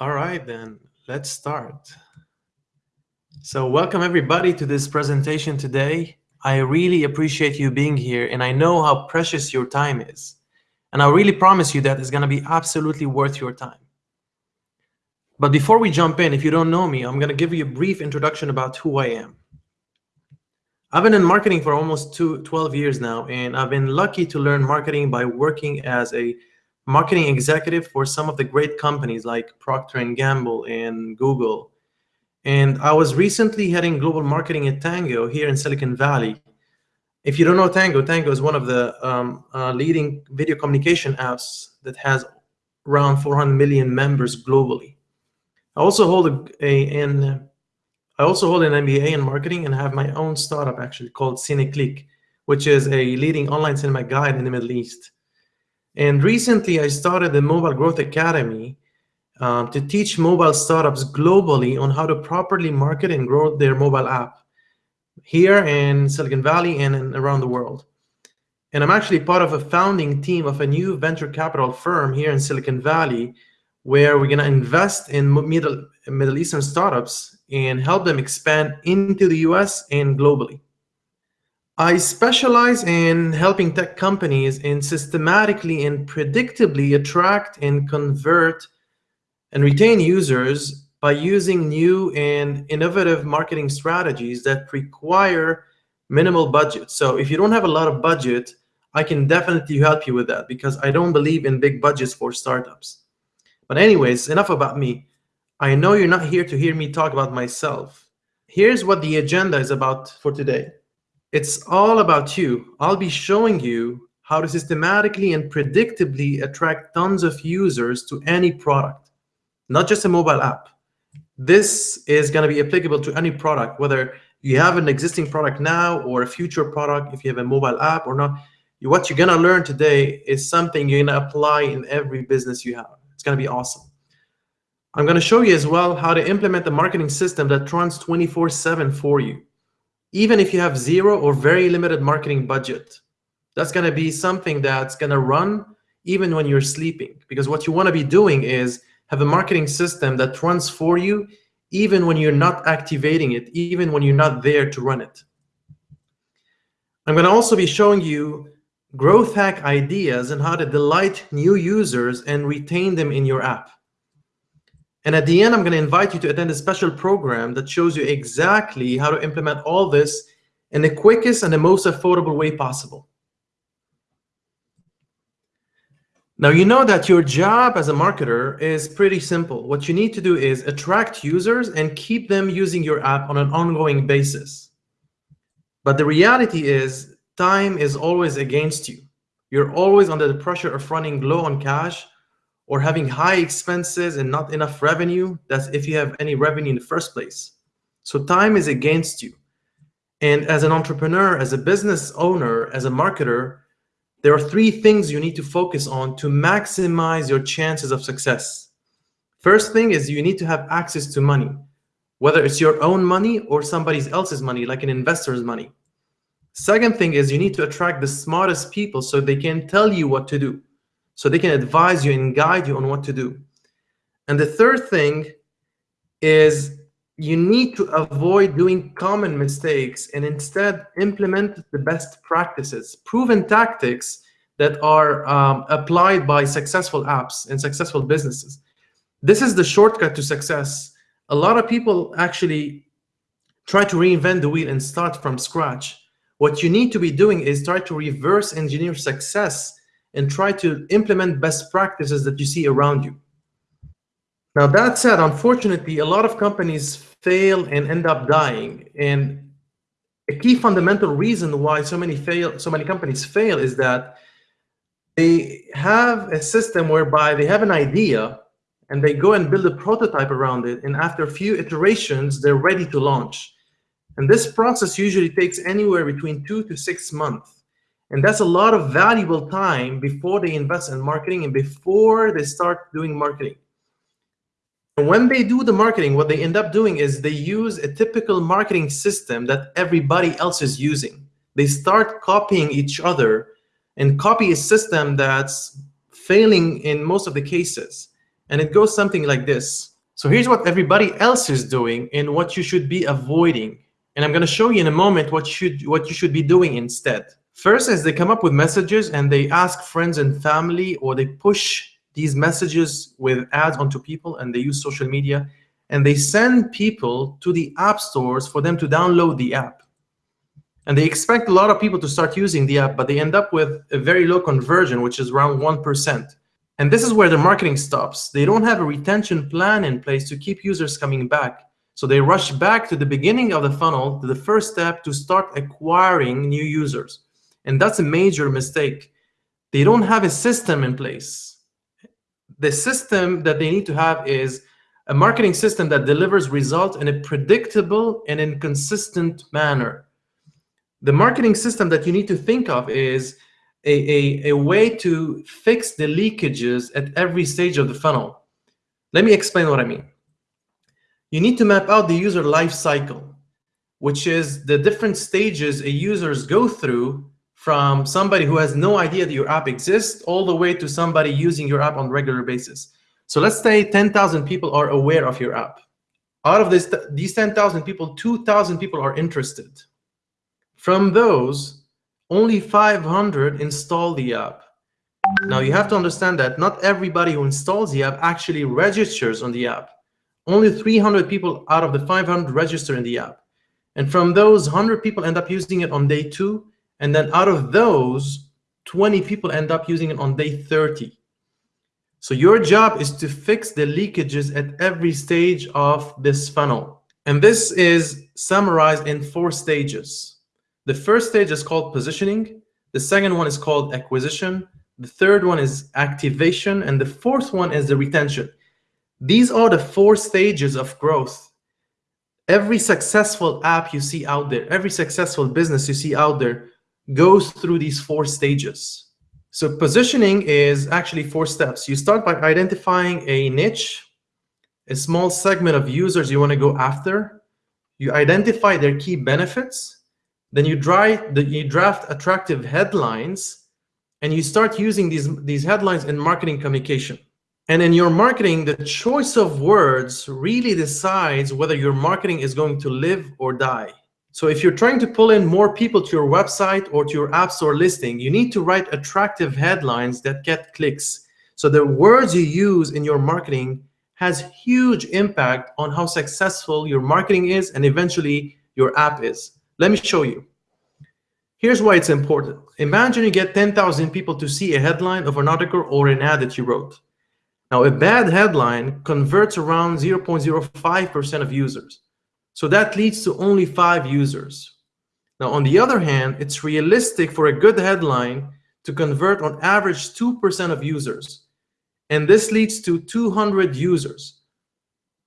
All right, then let's start. So welcome everybody to this presentation today. I really appreciate you being here and I know how precious your time is. And I really promise you that it's gonna be absolutely worth your time. But before we jump in, if you don't know me, I'm gonna give you a brief introduction about who I am. I've been in marketing for almost two, 12 years now, and I've been lucky to learn marketing by working as a marketing executive for some of the great companies like Procter & Gamble and Google. And I was recently heading global marketing at Tango here in Silicon Valley. If you don't know Tango, Tango is one of the um, uh, leading video communication apps that has around 400 million members globally. I also hold a, a an I also hold an MBA in marketing and have my own startup actually called CineClick, which is a leading online cinema guide in the Middle East. And recently, I started the Mobile Growth Academy um, to teach mobile startups globally on how to properly market and grow their mobile app here in Silicon Valley and around the world. And I'm actually part of a founding team of a new venture capital firm here in Silicon Valley, where we're going to invest in Middle, Middle Eastern startups and help them expand into the US and globally. I specialize in helping tech companies in systematically and predictably attract and convert and retain users by using new and innovative marketing strategies that require minimal budget. So if you don't have a lot of budget, I can definitely help you with that because I don't believe in big budgets for startups. But anyways, enough about me. I know you're not here to hear me talk about myself. Here's what the agenda is about for today. It's all about you. I'll be showing you how to systematically and predictably attract tons of users to any product, not just a mobile app. This is going to be applicable to any product, whether you have an existing product now or a future product, if you have a mobile app or not. What you're going to learn today is something you're going to apply in every business you have. It's going to be awesome. I'm going to show you as well how to implement the marketing system that runs 24-7 for you even if you have zero or very limited marketing budget. That's going to be something that's going to run even when you're sleeping. Because what you want to be doing is have a marketing system that runs for you even when you're not activating it, even when you're not there to run it. I'm going to also be showing you growth hack ideas and how to delight new users and retain them in your app. And at the end, I'm going to invite you to attend a special program that shows you exactly how to implement all this in the quickest and the most affordable way possible. Now, you know that your job as a marketer is pretty simple. What you need to do is attract users and keep them using your app on an ongoing basis. But the reality is time is always against you. You're always under the pressure of running low on cash or having high expenses and not enough revenue, that's if you have any revenue in the first place. So time is against you. And as an entrepreneur, as a business owner, as a marketer, there are three things you need to focus on to maximize your chances of success. First thing is you need to have access to money, whether it's your own money or somebody else's money, like an investor's money. Second thing is you need to attract the smartest people so they can tell you what to do so they can advise you and guide you on what to do. And the third thing is you need to avoid doing common mistakes and instead implement the best practices, proven tactics that are um, applied by successful apps and successful businesses. This is the shortcut to success. A lot of people actually try to reinvent the wheel and start from scratch. What you need to be doing is try to reverse engineer success and try to implement best practices that you see around you. Now that said, unfortunately, a lot of companies fail and end up dying. And a key fundamental reason why so many fail, so many companies fail is that they have a system whereby they have an idea and they go and build a prototype around it. And after a few iterations, they're ready to launch. And this process usually takes anywhere between two to six months. And that's a lot of valuable time before they invest in marketing and before they start doing marketing. And when they do the marketing, what they end up doing is they use a typical marketing system that everybody else is using. They start copying each other and copy a system that's failing in most of the cases. And it goes something like this. So here's what everybody else is doing and what you should be avoiding. And I'm going to show you in a moment what, should, what you should be doing instead. First is they come up with messages and they ask friends and family or they push these messages with ads onto people and they use social media and they send people to the app stores for them to download the app. And they expect a lot of people to start using the app, but they end up with a very low conversion, which is around 1%. And this is where the marketing stops. They don't have a retention plan in place to keep users coming back. So they rush back to the beginning of the funnel, to the first step to start acquiring new users. And that's a major mistake. They don't have a system in place. The system that they need to have is a marketing system that delivers results in a predictable and inconsistent manner. The marketing system that you need to think of is a, a, a way to fix the leakages at every stage of the funnel. Let me explain what I mean. You need to map out the user life cycle, which is the different stages a users go through from somebody who has no idea that your app exists all the way to somebody using your app on a regular basis. So let's say 10,000 people are aware of your app. Out of this, these 10,000 people, 2,000 people are interested. From those, only 500 install the app. Now you have to understand that not everybody who installs the app actually registers on the app. Only 300 people out of the 500 register in the app. And from those, 100 people end up using it on day two. And then out of those, 20 people end up using it on day 30. So your job is to fix the leakages at every stage of this funnel. And this is summarized in four stages. The first stage is called positioning. The second one is called acquisition. The third one is activation. And the fourth one is the retention. These are the four stages of growth. Every successful app you see out there, every successful business you see out there goes through these four stages. So positioning is actually four steps. You start by identifying a niche, a small segment of users you want to go after. You identify their key benefits. Then you, the, you draft attractive headlines and you start using these, these headlines in marketing communication. And in your marketing, the choice of words really decides whether your marketing is going to live or die. So if you're trying to pull in more people to your website or to your app store listing, you need to write attractive headlines that get clicks. So the words you use in your marketing has huge impact on how successful your marketing is and eventually your app is. Let me show you. Here's why it's important. Imagine you get 10,000 people to see a headline of an article or an ad that you wrote. Now, a bad headline converts around 0.05% of users. So that leads to only five users. Now, on the other hand, it's realistic for a good headline to convert on average 2% of users. And this leads to 200 users.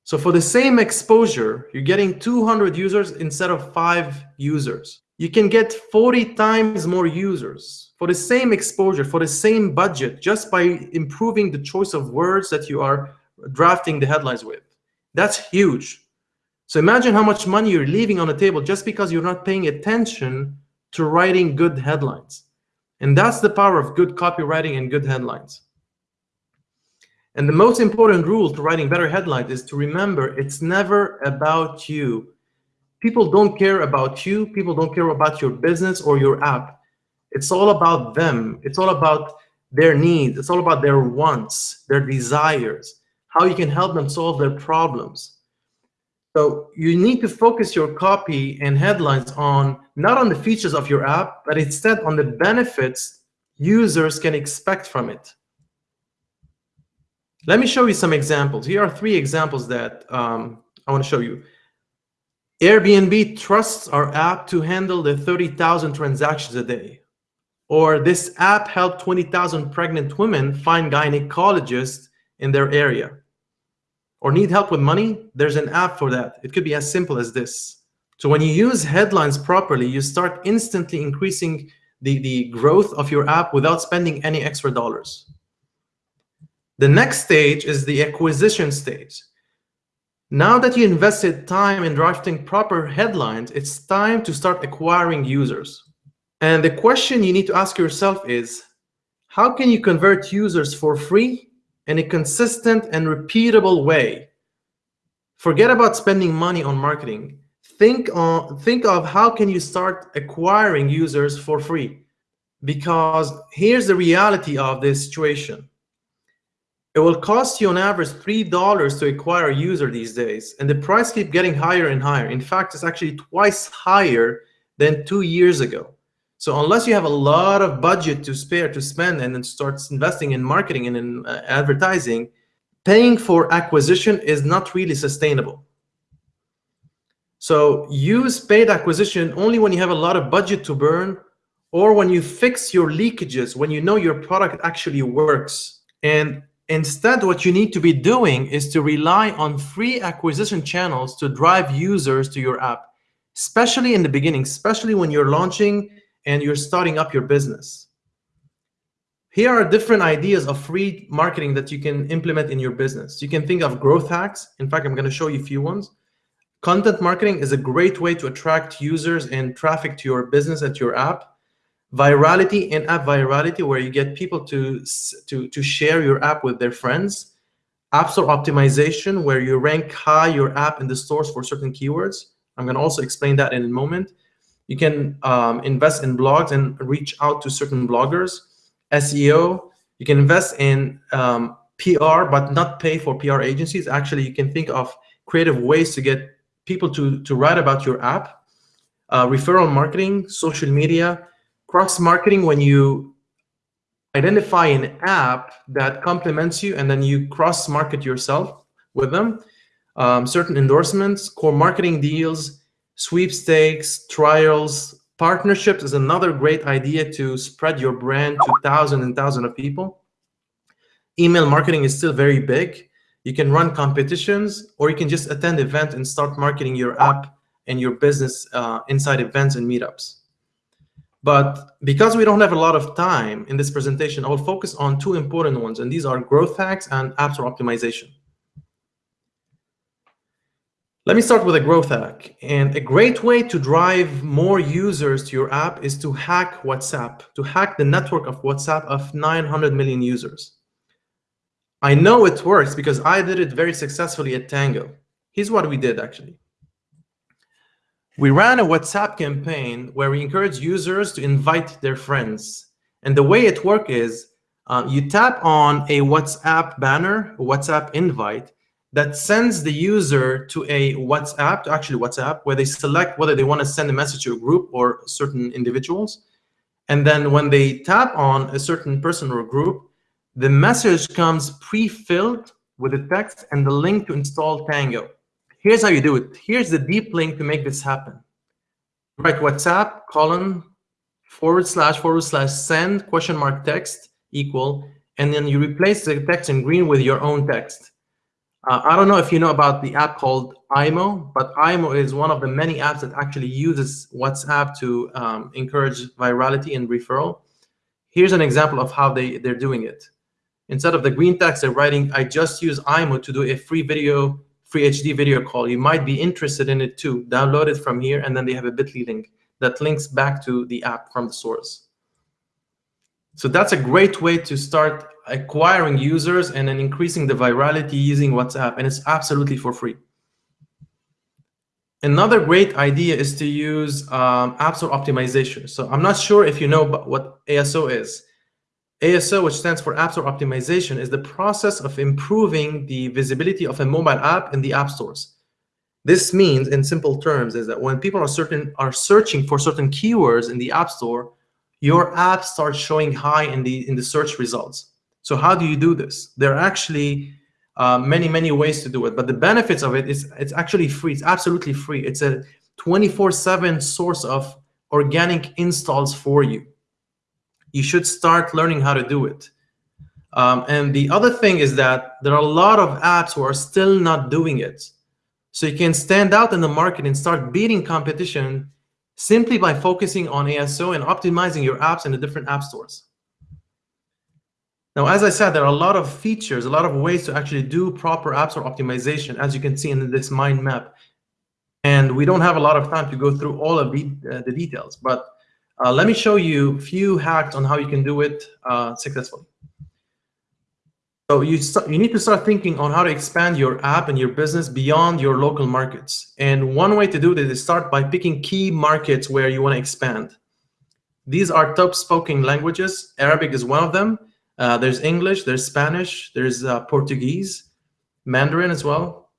So for the same exposure, you're getting 200 users instead of five users. You can get 40 times more users for the same exposure, for the same budget, just by improving the choice of words that you are drafting the headlines with. That's huge. So imagine how much money you're leaving on the table just because you're not paying attention to writing good headlines. And that's the power of good copywriting and good headlines. And the most important rule to writing better headlines is to remember it's never about you. People don't care about you. People don't care about your business or your app. It's all about them. It's all about their needs. It's all about their wants, their desires, how you can help them solve their problems. So you need to focus your copy and headlines on not on the features of your app, but instead on the benefits users can expect from it. Let me show you some examples. Here are three examples that um, I want to show you. Airbnb trusts our app to handle the 30,000 transactions a day. Or this app helped 20,000 pregnant women find gynecologists in their area. Or need help with money? There's an app for that. It could be as simple as this. So when you use headlines properly, you start instantly increasing the, the growth of your app without spending any extra dollars. The next stage is the acquisition stage. Now that you invested time in drafting proper headlines, it's time to start acquiring users. And the question you need to ask yourself is, how can you convert users for free in a consistent and repeatable way. Forget about spending money on marketing. Think, on, think of how can you start acquiring users for free. Because here's the reality of this situation. It will cost you on average $3 to acquire a user these days, and the price keeps getting higher and higher. In fact, it's actually twice higher than two years ago. So unless you have a lot of budget to spare to spend and then starts investing in marketing and in uh, advertising, paying for acquisition is not really sustainable. So use paid acquisition only when you have a lot of budget to burn or when you fix your leakages, when you know your product actually works. And instead, what you need to be doing is to rely on free acquisition channels to drive users to your app especially in the beginning, especially when you're launching and you're starting up your business. Here are different ideas of free marketing that you can implement in your business. You can think of growth hacks. In fact, I'm going to show you a few ones. Content marketing is a great way to attract users and traffic to your business at your app. Virality and app virality, where you get people to, to, to share your app with their friends. App Store optimization, where you rank high your app in the stores for certain keywords. I'm going to also explain that in a moment. You can um, invest in blogs and reach out to certain bloggers. SEO, you can invest in um, PR, but not pay for PR agencies. Actually, you can think of creative ways to get people to, to write about your app. Uh, referral marketing, social media, cross-marketing when you identify an app that complements you and then you cross-market yourself with them um, certain endorsements, core marketing deals, sweepstakes, trials, partnerships is another great idea to spread your brand to thousands and thousands of people. Email marketing is still very big. You can run competitions or you can just attend events and start marketing your app and your business uh, inside events and meetups. But because we don't have a lot of time in this presentation, I will focus on two important ones, and these are growth hacks and app store optimization. Let me start with a growth hack. And a great way to drive more users to your app is to hack WhatsApp, to hack the network of WhatsApp of 900 million users. I know it works because I did it very successfully at Tango. Here's what we did actually. We ran a WhatsApp campaign where we encourage users to invite their friends. And the way it worked is uh, you tap on a WhatsApp banner, a WhatsApp invite, that sends the user to a WhatsApp, to actually WhatsApp, where they select whether they want to send a message to a group or certain individuals. And then when they tap on a certain person or group, the message comes pre-filled with the text and the link to install Tango. Here's how you do it. Here's the deep link to make this happen. Write WhatsApp colon forward slash forward slash send question mark text equal, and then you replace the text in green with your own text. Uh, I don't know if you know about the app called Imo, but Imo is one of the many apps that actually uses WhatsApp to um, encourage virality and referral. Here's an example of how they, they're doing it. Instead of the green text, they're writing, I just use Imo to do a free video, free HD video call. You might be interested in it too. Download it from here, and then they have a bit.ly link that links back to the app from the source. So that's a great way to start acquiring users and then increasing the virality using WhatsApp, and it's absolutely for free. Another great idea is to use um, App Store optimization. So I'm not sure if you know what ASO is. ASO, which stands for App Store Optimization, is the process of improving the visibility of a mobile app in the app stores. This means, in simple terms, is that when people are certain are searching for certain keywords in the App Store, your app starts showing high in the in the search results. So how do you do this? There are actually uh, many, many ways to do it, but the benefits of it is it's actually free. It's absolutely free. It's a 24-7 source of organic installs for you. You should start learning how to do it. Um, and the other thing is that there are a lot of apps who are still not doing it. So you can stand out in the market and start beating competition simply by focusing on ASO and optimizing your apps in the different app stores. Now, as I said, there are a lot of features, a lot of ways to actually do proper App Store optimization, as you can see in this mind map. And we don't have a lot of time to go through all of the, uh, the details, but uh, let me show you a few hacks on how you can do it uh, successfully. So you, you need to start thinking on how to expand your app and your business beyond your local markets. And one way to do this is start by picking key markets where you want to expand. These are top spoken languages. Arabic is one of them. Uh, there's English, there's Spanish, there's uh, Portuguese, Mandarin as well.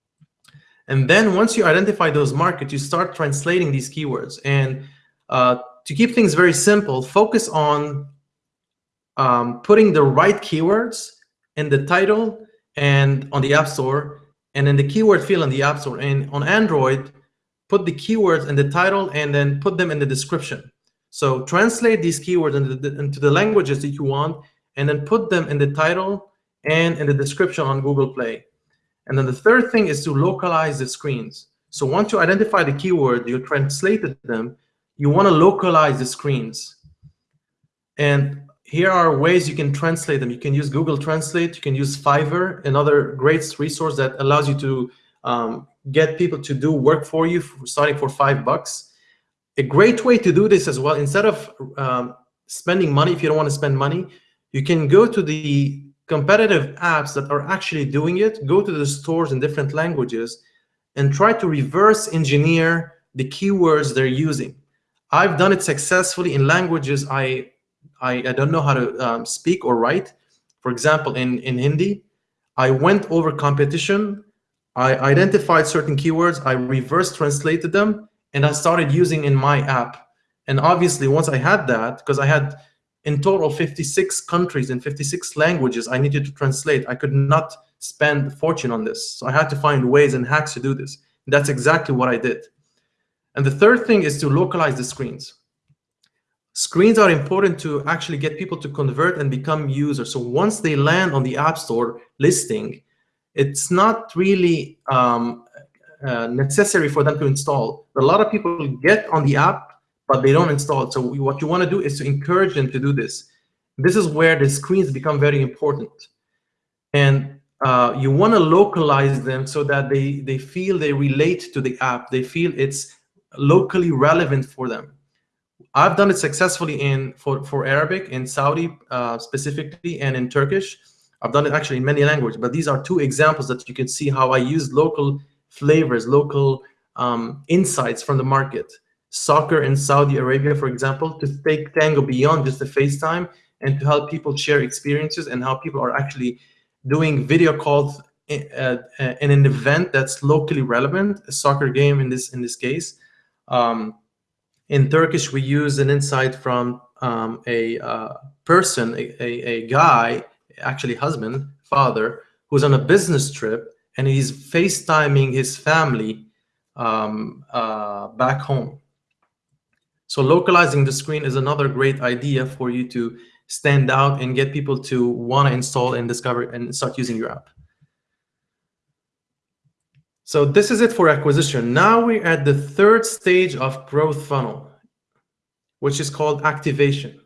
And then once you identify those markets, you start translating these keywords. And uh, to keep things very simple, focus on um, putting the right keywords in the title and on the App Store, and in the keyword field on the App Store. And on Android, put the keywords in the title and then put them in the description. So translate these keywords into the, into the languages that you want, and then put them in the title and in the description on Google Play. And then the third thing is to localize the screens. So once you identify the keyword, you translated them, you want to localize the screens. And here are ways you can translate them. You can use Google Translate. You can use Fiverr, another great resource that allows you to um, get people to do work for you, for starting for five bucks. A great way to do this as well, instead of um, spending money, if you don't want to spend money, you can go to the competitive apps that are actually doing it, go to the stores in different languages, and try to reverse engineer the keywords they're using. I've done it successfully in languages I I, I don't know how to um, speak or write. For example, in, in Hindi, I went over competition, I identified certain keywords, I reverse translated them, and I started using in my app. And obviously, once I had that, because I had in total 56 countries in 56 languages I needed to translate, I could not spend a fortune on this. So I had to find ways and hacks to do this. That's exactly what I did. And the third thing is to localize the screens screens are important to actually get people to convert and become users. So once they land on the App Store listing, it's not really um, uh, necessary for them to install. A lot of people get on the app, but they don't install it. So what you want to do is to encourage them to do this. This is where the screens become very important. And uh, you want to localize them so that they, they feel they relate to the app. They feel it's locally relevant for them. I've done it successfully in for, for Arabic, in Saudi uh, specifically, and in Turkish. I've done it actually in many languages, but these are two examples that you can see how I use local flavors, local um, insights from the market. Soccer in Saudi Arabia, for example, to take Tango beyond just the FaceTime and to help people share experiences and how people are actually doing video calls in, uh, uh, in an event that's locally relevant, a soccer game in this in this case. Um, in Turkish, we use an insight from um, a uh, person, a, a, a, guy, actually husband, father, who's on a business trip and he's FaceTiming his family um, uh, back home. So localizing the screen is another great idea for you to stand out and get people to want to install and discover and start using your app. So this is it for acquisition. Now we're at the third stage of growth funnel, which is called activation.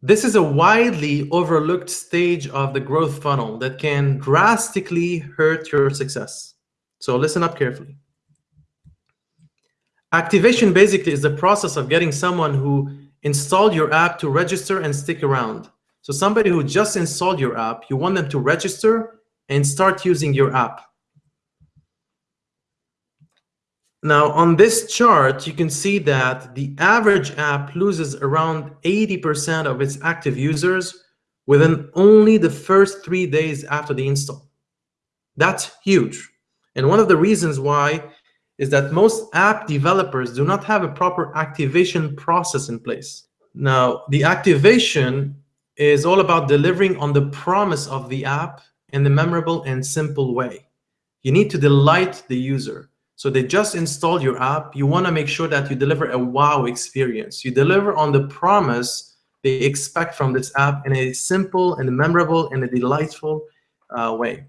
This is a widely overlooked stage of the growth funnel that can drastically hurt your success. So listen up carefully. Activation basically is the process of getting someone who installed your app to register and stick around. So somebody who just installed your app, you want them to register and start using your app. Now, on this chart, you can see that the average app loses around 80% of its active users within only the first three days after the install. That's huge. And one of the reasons why is that most app developers do not have a proper activation process in place. Now, the activation is all about delivering on the promise of the app in a memorable and simple way. You need to delight the user. So they just installed your app. You want to make sure that you deliver a wow experience. You deliver on the promise they expect from this app in a simple and memorable and a delightful uh, way.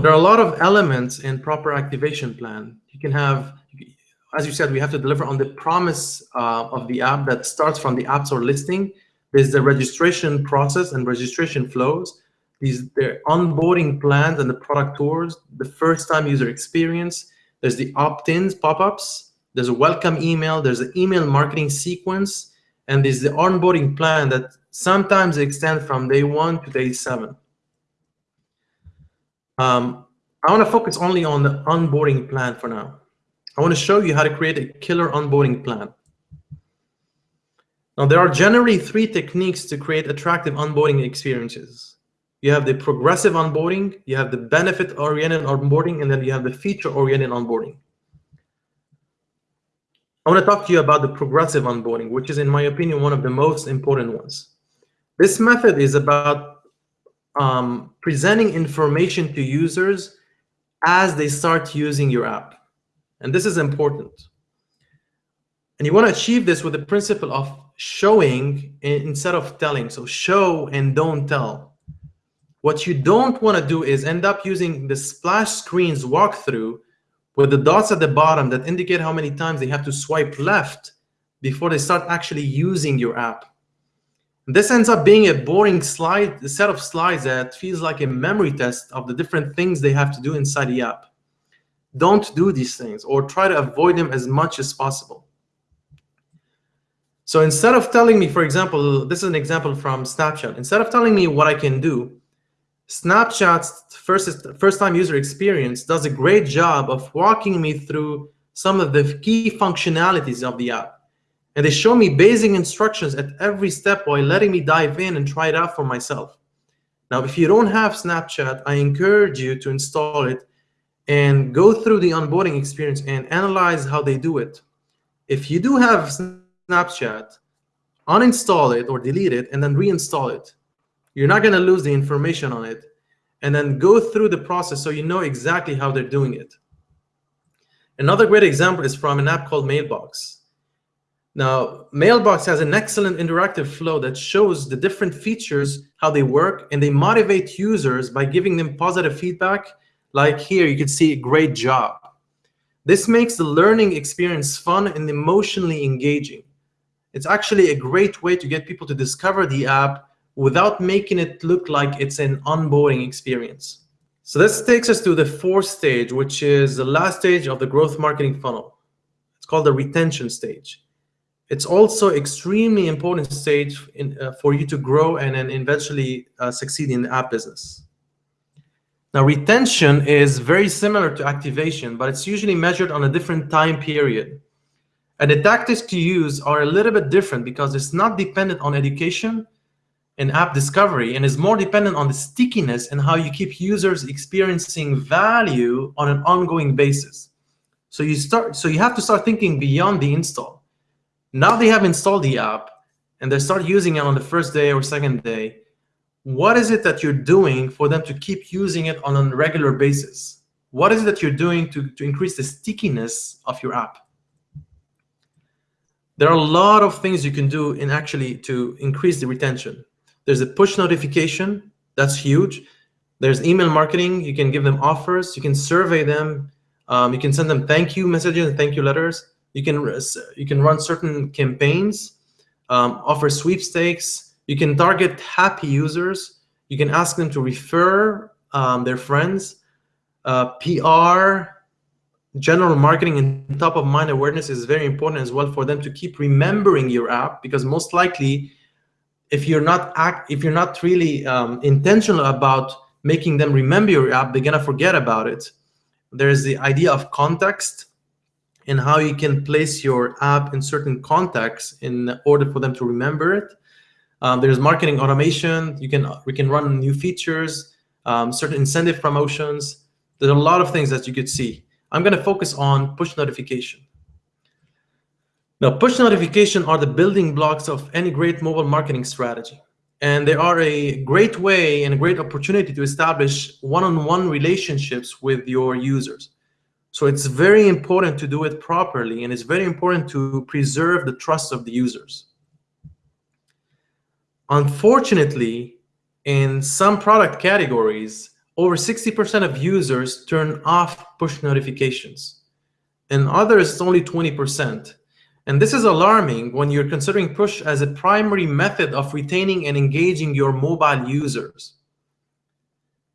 There are a lot of elements in proper activation plan. You can have, as you said, we have to deliver on the promise uh, of the app that starts from the App Store listing. There's the registration process and registration flows these their onboarding plans and the product tours, the first time user experience, there's the opt-ins pop-ups, there's a welcome email, there's an email marketing sequence, and there's the onboarding plan that Sometimes extend from day one to day seven. Um, I want to focus only on the onboarding plan for now. I want to show you how to create a killer onboarding plan. Now, there are generally three techniques to create attractive onboarding experiences. You have the progressive onboarding, you have the benefit-oriented onboarding, and then you have the feature-oriented onboarding. I want to talk to you about the progressive onboarding, which is, in my opinion, one of the most important ones. This method is about um, presenting information to users as they start using your app. And this is important. And you want to achieve this with the principle of showing instead of telling. So show and don't tell. What you don't want to do is end up using the splash screens walkthrough with the dots at the bottom that indicate how many times they have to swipe left before they start actually using your app. This ends up being a boring slide, a set of slides that feels like a memory test of the different things they have to do inside the app. Don't do these things or try to avoid them as much as possible. So instead of telling me, for example, this is an example from Snapchat. Instead of telling me what I can do, Snapchat's first, first time user experience does a great job of walking me through some of the key functionalities of the app. And they show me basic instructions at every step while letting me dive in and try it out for myself. Now, if you don't have Snapchat, I encourage you to install it and go through the onboarding experience and analyze how they do it. If you do have Snapchat, uninstall it or delete it and then reinstall it. You're not going to lose the information on it. And then go through the process so you know exactly how they're doing it. Another great example is from an app called Mailbox. Now, Mailbox has an excellent interactive flow that shows the different features, how they work, and they motivate users by giving them positive feedback. Like here, you can see a great job. This makes the learning experience fun and emotionally engaging. It's actually a great way to get people to discover the app without making it look like it's an onboarding experience. So this takes us to the fourth stage, which is the last stage of the growth marketing funnel. It's called the retention stage. It's also extremely important stage in, uh, for you to grow and then eventually uh, succeed in the app business. Now, retention is very similar to activation, but it's usually measured on a different time period. And the tactics to use are a little bit different because it's not dependent on education and app discovery and is more dependent on the stickiness and how you keep users experiencing value on an ongoing basis. So you start so you have to start thinking beyond the install. Now they have installed the app and they start using it on the first day or second day what is it that you're doing for them to keep using it on a regular basis? What is it that you're doing to, to increase the stickiness of your app? There are a lot of things you can do in actually to increase the retention. There's a push notification, that's huge. There's email marketing, you can give them offers, you can survey them, um, you can send them thank you messages and thank you letters. You can, you can run certain campaigns, um, offer sweepstakes, you can target happy users. You can ask them to refer um, their friends. Uh, PR, general marketing, and top of mind awareness is very important as well for them to keep remembering your app because most likely, if you're not act, if you're not really um, intentional about making them remember your app, they're gonna forget about it. There's the idea of context and how you can place your app in certain contexts in order for them to remember it. Um, there's marketing automation. You can we can run new features, um, certain incentive promotions. There's a lot of things that you could see. I'm going to focus on push notification. Now, push notification are the building blocks of any great mobile marketing strategy. And they are a great way and a great opportunity to establish one-on-one -on -one relationships with your users. So it's very important to do it properly, and it's very important to preserve the trust of the users. Unfortunately, in some product categories, over 60% of users turn off push notifications. In others, it's only 20%. And this is alarming when you're considering push as a primary method of retaining and engaging your mobile users.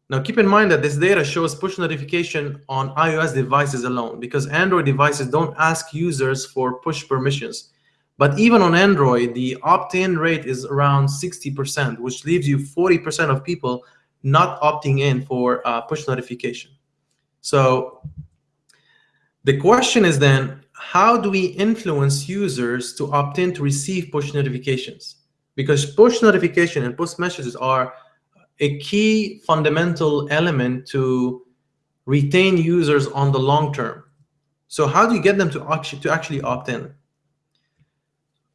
Now, keep in mind that this data shows push notification on iOS devices alone because Android devices don't ask users for push permissions. But even on Android, the opt-in rate is around 60%, which leaves you 40% of people not opting in for uh, push notification. So the question is then, how do we influence users to opt in to receive push notifications? Because push notification and push messages are a key fundamental element to retain users on the long term. So how do you get them to actually, to actually opt in?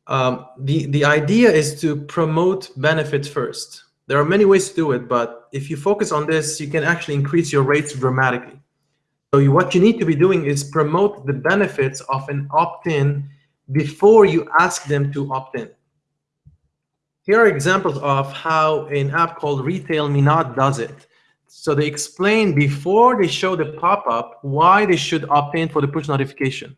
Um, the, the idea is to promote benefits first. There are many ways to do it, but if you focus on this, you can actually increase your rates dramatically. So what you need to be doing is promote the benefits of an opt-in before you ask them to opt in. Here are examples of how an app called Retail Me Not does it. So they explain before they show the pop-up why they should opt in for the push notification.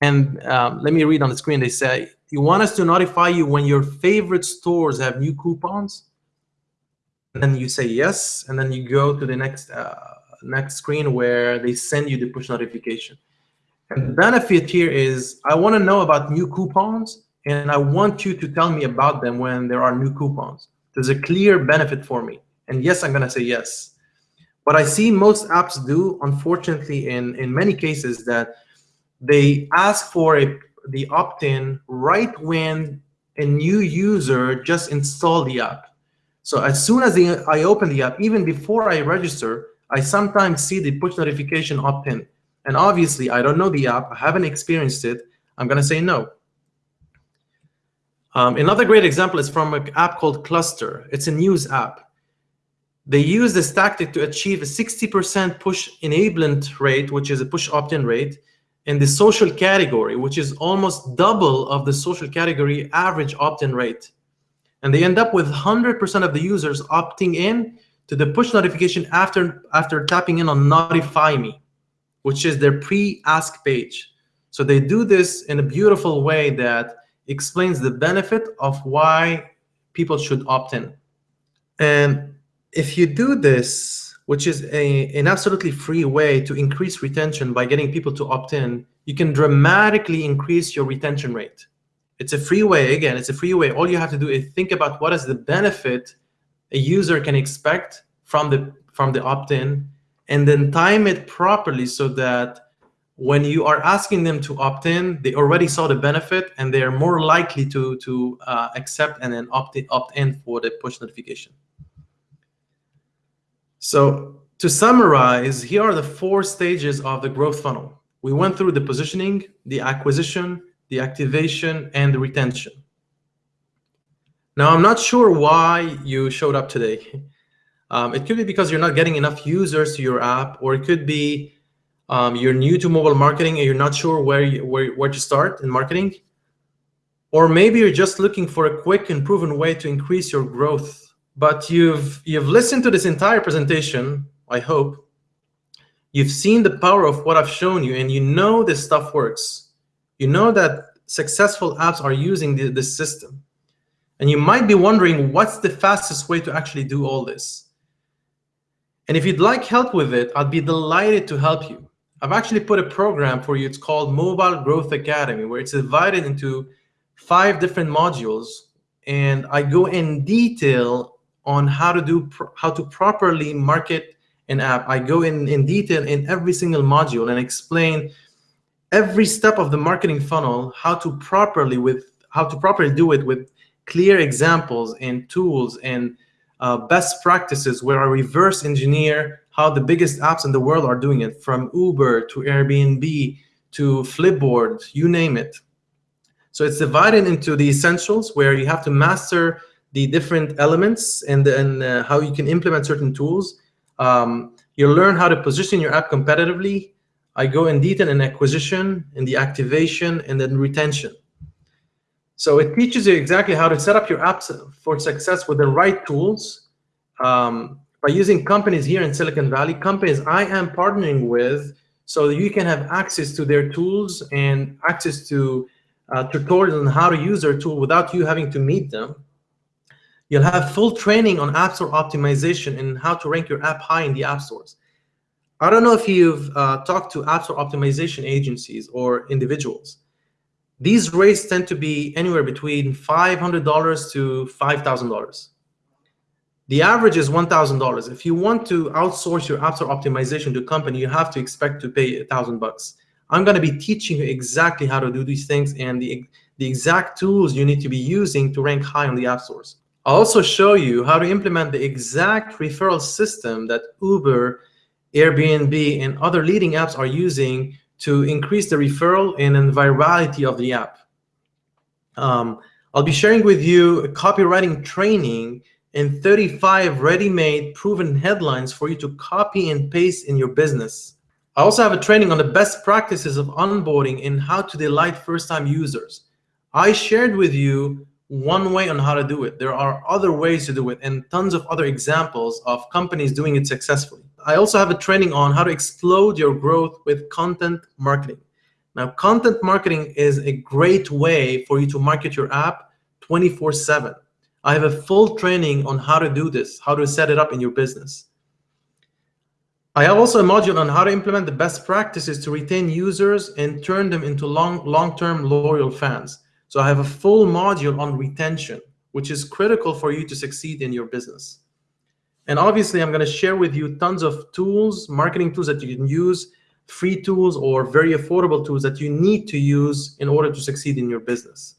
And um, let me read on the screen. They say, you want us to notify you when your favorite stores have new coupons? And then you say yes, and then you go to the next uh, next screen where they send you the push notification. And the benefit here is I want to know about new coupons, and I want you to tell me about them when there are new coupons. There's a clear benefit for me. And yes, I'm going to say yes. What I see most apps do, unfortunately, in, in many cases, that they ask for a, the opt-in right when a new user just installed the app. So as soon as the, I open the app, even before I register, I sometimes see the push notification opt-in. And obviously, I don't know the app. I haven't experienced it. I'm going to say no. Um, another great example is from an app called Cluster. It's a news app. They use this tactic to achieve a 60% push enablement rate, which is a push opt-in rate, in the social category, which is almost double of the social category average opt-in rate. And they end up with 100% of the users opting in to the push notification after, after tapping in on Notify Me, which is their pre-ask page. So they do this in a beautiful way that explains the benefit of why people should opt in. And if you do this, which is a, an absolutely free way to increase retention by getting people to opt in, you can dramatically increase your retention rate. It's a free way. Again, it's a free way. All you have to do is think about what is the benefit a user can expect from the from the opt-in and then time it properly so that when you are asking them to opt in, they already saw the benefit and they are more likely to, to uh, accept and then opt in, opt in for the push notification. So to summarize, here are the four stages of the growth funnel. We went through the positioning, the acquisition, the activation, and the retention. Now, I'm not sure why you showed up today. Um, it could be because you're not getting enough users to your app, or it could be um, you're new to mobile marketing and you're not sure where, you, where, where to start in marketing. Or maybe you're just looking for a quick and proven way to increase your growth. But you've, you've listened to this entire presentation, I hope. You've seen the power of what I've shown you, and you know this stuff works. You know that successful apps are using the, this system. And you might be wondering, what's the fastest way to actually do all this? And if you'd like help with it, I'd be delighted to help you. I've actually put a program for you. It's called Mobile Growth Academy, where it's divided into five different modules. And I go in detail on how to do how to properly market an app. I go in, in detail in every single module and explain every step of the marketing funnel, how to properly with how to properly do it with clear examples and tools and uh, best practices where I reverse engineer how the biggest apps in the world are doing it, from Uber to Airbnb to Flipboard, you name it. So it's divided into the essentials where you have to master the different elements and then uh, how you can implement certain tools. Um, you'll learn how to position your app competitively. I go in detail in acquisition, in the activation, and then retention. So it teaches you exactly how to set up your apps for success with the right tools um, by using companies here in Silicon Valley, companies I am partnering with, so you can have access to their tools and access to uh, tutorials on how to use their tool without you having to meet them. You'll have full training on App Store optimization and how to rank your app high in the app stores. I don't know if you've uh, talked to App Store optimization agencies or individuals. These rates tend to be anywhere between $500 to $5,000. The average is $1,000. If you want to outsource your App Store optimization to a company, you have to expect to pay a thousand bucks. I'm going to be teaching you exactly how to do these things and the, the exact tools you need to be using to rank high on the app stores. I'll also show you how to implement the exact referral system that Uber, Airbnb, and other leading apps are using to increase the referral and the virality of the app. Um, I'll be sharing with you a copywriting training and 35 ready-made proven headlines for you to copy and paste in your business. I also have a training on the best practices of onboarding and how to delight first-time users. I shared with you one way on how to do it. There are other ways to do it and tons of other examples of companies doing it successfully. I also have a training on how to explode your growth with content marketing. Now, content marketing is a great way for you to market your app 24 seven. I have a full training on how to do this, how to set it up in your business. I have also a module on how to implement the best practices to retain users and turn them into long, long-term loyal fans. So I have a full module on retention, which is critical for you to succeed in your business. And obviously, I'm going to share with you tons of tools, marketing tools that you can use, free tools or very affordable tools that you need to use in order to succeed in your business.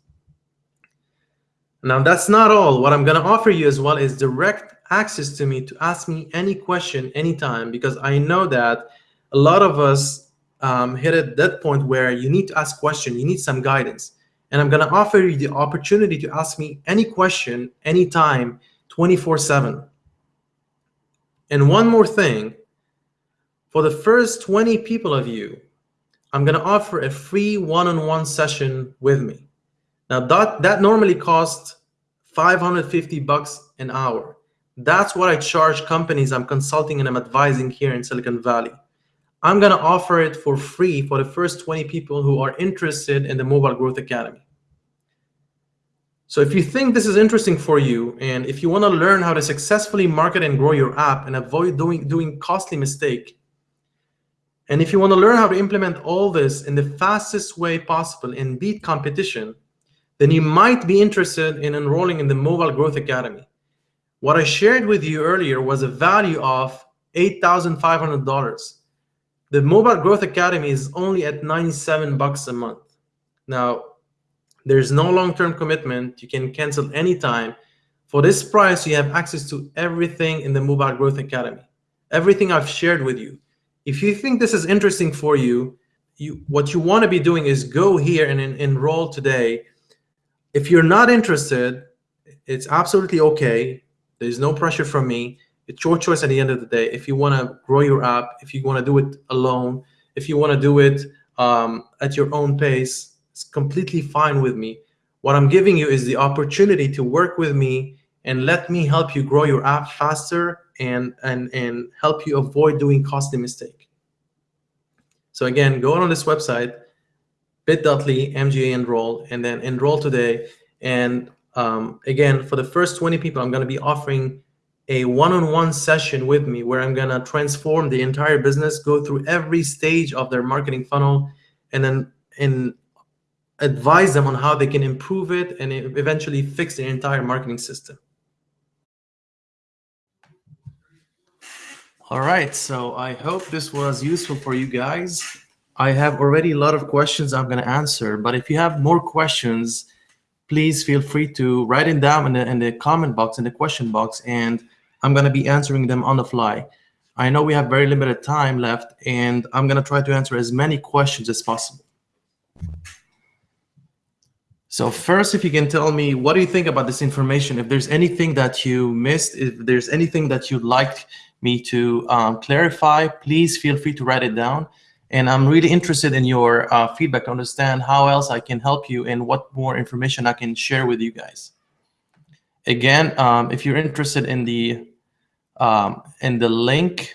Now, that's not all. What I'm going to offer you as well is direct access to me to ask me any question anytime, because I know that a lot of us um, hit at that point where you need to ask question, you need some guidance. And I'm going to offer you the opportunity to ask me any question, anytime, 24 seven. And one more thing, for the first 20 people of you, I'm going to offer a free one-on-one -on -one session with me. Now that, that normally costs 550 bucks an hour. That's what I charge companies I'm consulting and I'm advising here in Silicon Valley. I'm going to offer it for free for the first 20 people who are interested in the Mobile Growth Academy. So if you think this is interesting for you, and if you want to learn how to successfully market and grow your app and avoid doing, doing costly mistake, and if you want to learn how to implement all this in the fastest way possible and beat competition, then you might be interested in enrolling in the Mobile Growth Academy. What I shared with you earlier was a value of $8,500. The Mobile Growth Academy is only at 97 bucks a month. Now, there's no long-term commitment. You can cancel anytime. For this price, you have access to everything in the Mobile Growth Academy, everything I've shared with you. If you think this is interesting for you, you what you want to be doing is go here and en enroll today if you're not interested, it's absolutely okay. There's no pressure from me. It's your choice at the end of the day. If you want to grow your app, if you want to do it alone, if you want to do it um, at your own pace, it's completely fine with me. What I'm giving you is the opportunity to work with me and let me help you grow your app faster and, and, and help you avoid doing costly mistake. So again, go on this website, bit.ly mga enroll and then enroll today. And um, again, for the first 20 people, I'm going to be offering a one-on-one -on -one session with me where I'm going to transform the entire business, go through every stage of their marketing funnel, and then and advise them on how they can improve it and eventually fix the entire marketing system. All right, so I hope this was useful for you guys. I have already a lot of questions I'm going to answer, but if you have more questions, please feel free to write them down in the, in the comment box, in the question box, and I'm going to be answering them on the fly. I know we have very limited time left, and I'm going to try to answer as many questions as possible. So first, if you can tell me, what do you think about this information? If there's anything that you missed, if there's anything that you'd like me to um, clarify, please feel free to write it down. And I'm really interested in your uh, feedback to understand how else I can help you and what more information I can share with you guys. Again, um, if you're interested in the um, in the link,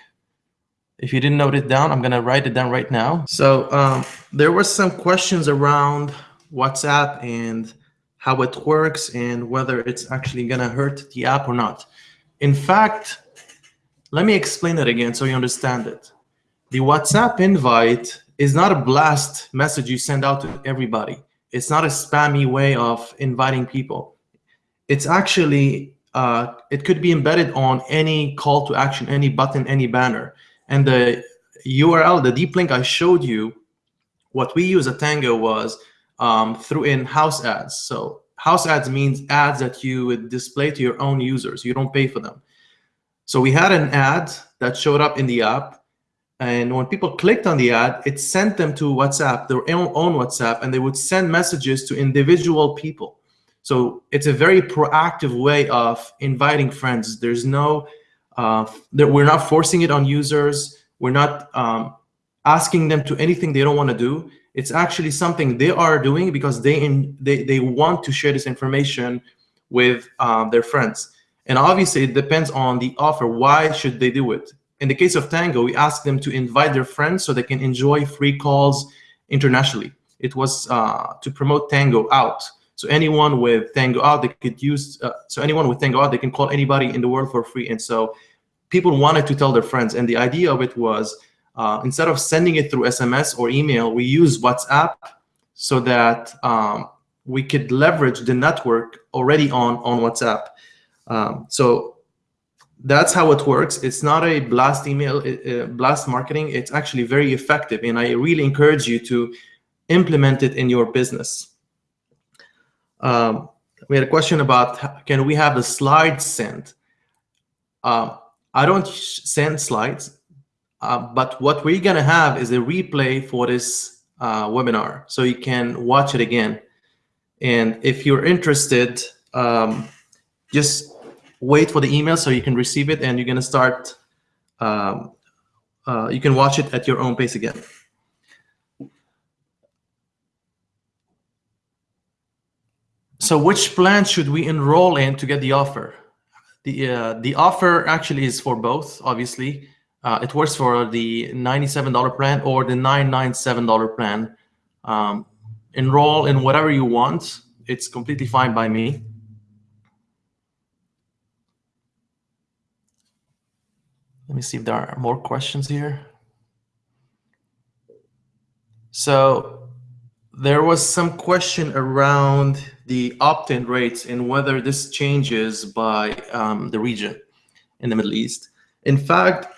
if you didn't note it down, I'm gonna write it down right now. So um, there were some questions around WhatsApp and how it works and whether it's actually gonna hurt the app or not. In fact, let me explain it again so you understand it. The WhatsApp invite is not a blast message you send out to everybody. It's not a spammy way of inviting people. It's actually, uh, it could be embedded on any call to action, any button, any banner. And the URL, the deep link I showed you, what we use at Tango was um, through in house ads. So house ads means ads that you would display to your own users. You don't pay for them. So we had an ad that showed up in the app. And when people clicked on the ad, it sent them to WhatsApp, their own WhatsApp, and they would send messages to individual people. So it's a very proactive way of inviting friends. There's no, uh, we're not forcing it on users. We're not um, asking them to anything they don't want to do. It's actually something they are doing because they in, they they want to share this information with um, their friends. And obviously, it depends on the offer. Why should they do it? In the case of Tango, we asked them to invite their friends so they can enjoy free calls internationally. It was uh, to promote Tango out. So anyone with Tango out, they could use. Uh, so anyone with Tango out, they can call anybody in the world for free. And so people wanted to tell their friends. And the idea of it was uh, instead of sending it through SMS or email, we use WhatsApp so that um, we could leverage the network already on, on WhatsApp. Um, so that's how it works. It's not a blast email, uh, blast marketing. It's actually very effective. And I really encourage you to implement it in your business. Um, we had a question about, can we have the slide sent? Uh, I don't send slides. Uh, but what we're going to have is a replay for this uh, webinar, so you can watch it again. And if you're interested, um, just wait for the email so you can receive it, and you're going to start. Um, uh, you can watch it at your own pace again. So which plan should we enroll in to get the offer? The, uh, the offer actually is for both, obviously. Uh, it works for the $97 plan or the $997 plan. Um, enroll in whatever you want. It's completely fine by me. Let me see if there are more questions here. So there was some question around the opt-in rates and whether this changes by um, the region in the Middle East. In fact,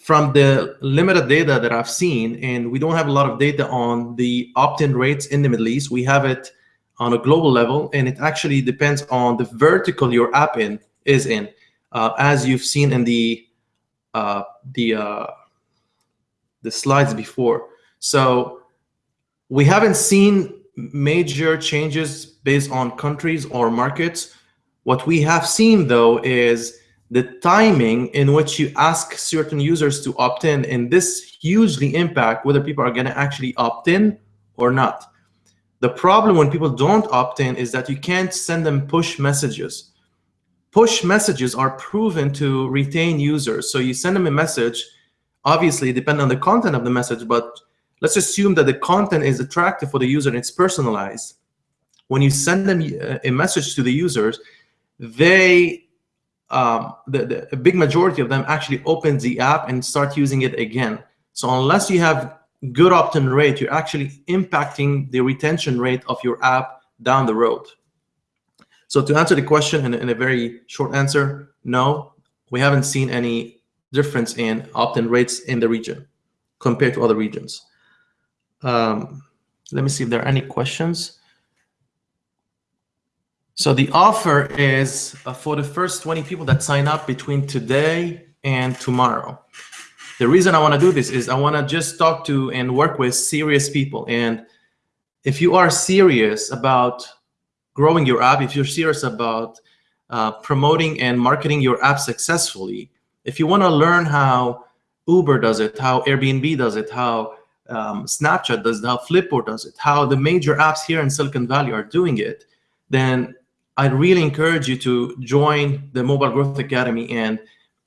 from the limited data that I've seen, and we don't have a lot of data on the opt-in rates in the Middle East. We have it on a global level, and it actually depends on the vertical your app in is in, uh, as you've seen in the uh, the uh, the slides before. So we haven't seen major changes based on countries or markets. What we have seen though is the timing in which you ask certain users to opt in, and this hugely impact whether people are going to actually opt in or not. The problem when people don't opt in is that you can't send them push messages. Push messages are proven to retain users. So you send them a message, obviously depending on the content of the message, but let's assume that the content is attractive for the user and it's personalized. When you send them a message to the users, they um, the, the, a big majority of them actually open the app and start using it again. So unless you have good opt-in rate, you're actually impacting the retention rate of your app down the road. So to answer the question in, in a very short answer, no, we haven't seen any difference in opt-in rates in the region compared to other regions. Um, let me see if there are any questions. So the offer is uh, for the first 20 people that sign up between today and tomorrow. The reason I want to do this is I want to just talk to and work with serious people. And if you are serious about growing your app, if you're serious about uh, promoting and marketing your app successfully, if you want to learn how Uber does it, how Airbnb does it, how um, Snapchat does it, how Flipboard does it, how the major apps here in Silicon Valley are doing it, then I'd really encourage you to join the Mobile Growth Academy and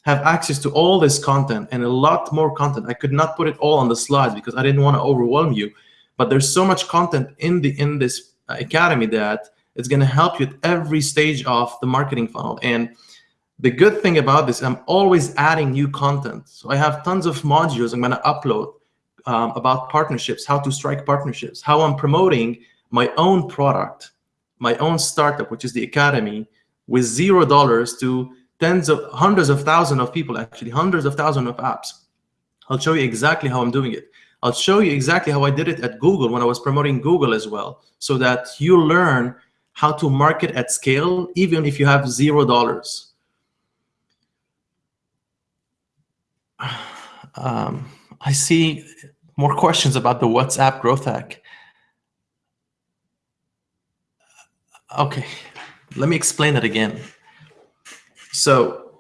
have access to all this content and a lot more content. I could not put it all on the slides because I didn't want to overwhelm you, but there's so much content in the in this academy that it's going to help you at every stage of the marketing funnel. And the good thing about this, I'm always adding new content. So I have tons of modules I'm going to upload um, about partnerships, how to strike partnerships, how I'm promoting my own product, my own startup, which is the Academy, with zero dollars to tens of hundreds of thousands of people, actually hundreds of thousands of apps. I'll show you exactly how I'm doing it. I'll show you exactly how I did it at Google when I was promoting Google as well, so that you learn how to market at scale, even if you have zero dollars. Um, I see more questions about the WhatsApp growth hack. Okay, let me explain that again. So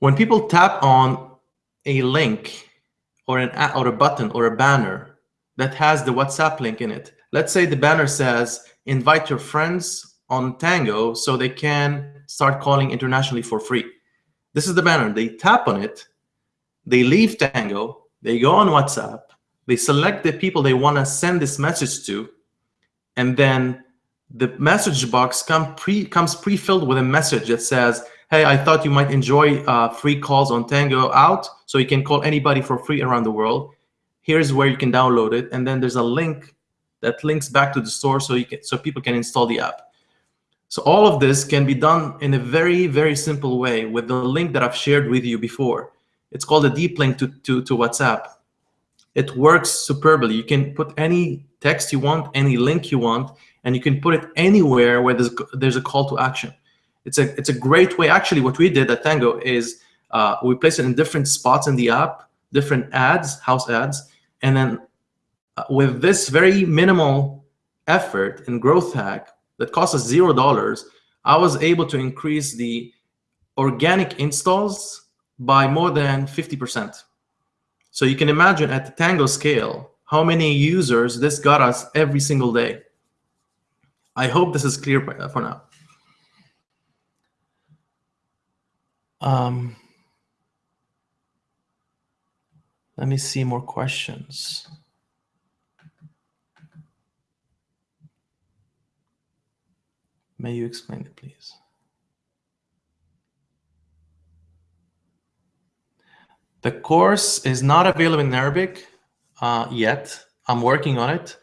when people tap on a link or an or a button or a banner that has the WhatsApp link in it, let's say the banner says invite your friends on Tango so they can start calling internationally for free. This is the banner. They tap on it, they leave Tango, they go on WhatsApp, they select the people they want to send this message to, and then the message box come pre comes pre-filled with a message that says, hey, I thought you might enjoy uh, free calls on Tango out, so you can call anybody for free around the world. Here's where you can download it, and then there's a link that links back to the store so you can so people can install the app. So all of this can be done in a very, very simple way with the link that I've shared with you before. It's called a deep link to, to, to WhatsApp. It works superbly. You can put any text you want, any link you want, and you can put it anywhere where there's, there's a call to action. It's a, it's a great way. Actually, what we did at Tango is uh, we place it in different spots in the app, different ads, house ads, and then with this very minimal effort in growth hack that cost us zero dollars, I was able to increase the organic installs by more than 50%. So you can imagine at the Tango scale, how many users this got us every single day. I hope this is clear for now. Um, let me see more questions. May you explain it, please? The course is not available in Arabic uh, yet. I'm working on it.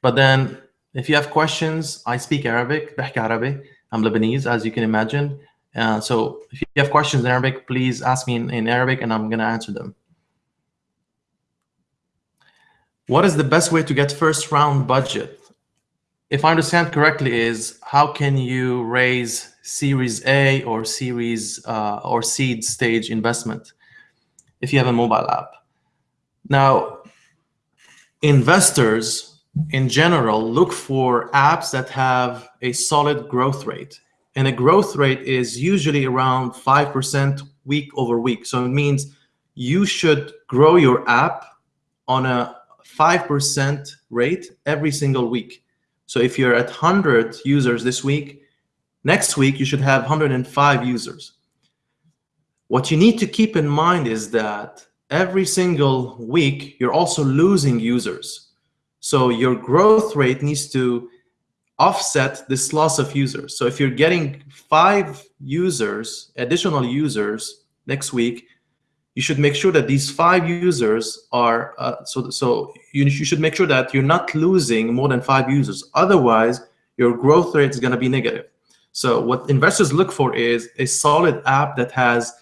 But then if you have questions, I speak Arabic, بحكي عربي. I'm Lebanese, as you can imagine. Uh, so if you have questions in Arabic, please ask me in, in Arabic and I'm going to answer them. What is the best way to get first round budget? If I understand correctly is how can you raise series A or series uh, or seed stage investment if you have a mobile app? Now, investors in general, look for apps that have a solid growth rate. And a growth rate is usually around 5% week over week. So it means you should grow your app on a 5% rate every single week. So if you're at 100 users this week, next week you should have 105 users. What you need to keep in mind is that every single week you're also losing users. So your growth rate needs to offset this loss of users. So if you're getting five users, additional users next week, you should make sure that these five users are, uh, so, so you, you should make sure that you're not losing more than five users. Otherwise, your growth rate is going to be negative. So what investors look for is a solid app that has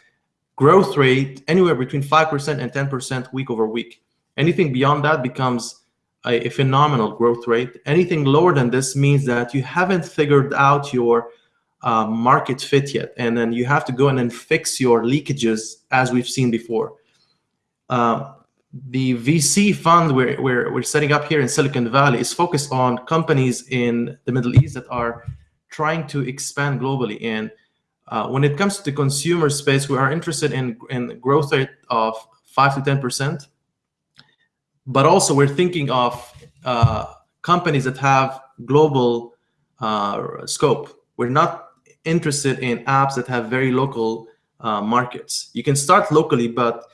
growth rate anywhere between 5% and 10% week over week. Anything beyond that becomes a, a, phenomenal growth rate. Anything lower than this means that you haven't figured out your uh, market fit yet. And then you have to go in and fix your leakages as we've seen before. Uh, the VC fund we're, we're, we're setting up here in Silicon Valley is focused on companies in the Middle East that are trying to expand globally. And uh, when it comes to the consumer space, we are interested in, in growth rate of 5 to 10% but also we're thinking of uh, companies that have global uh, scope. We're not interested in apps that have very local uh, markets. You can start locally, but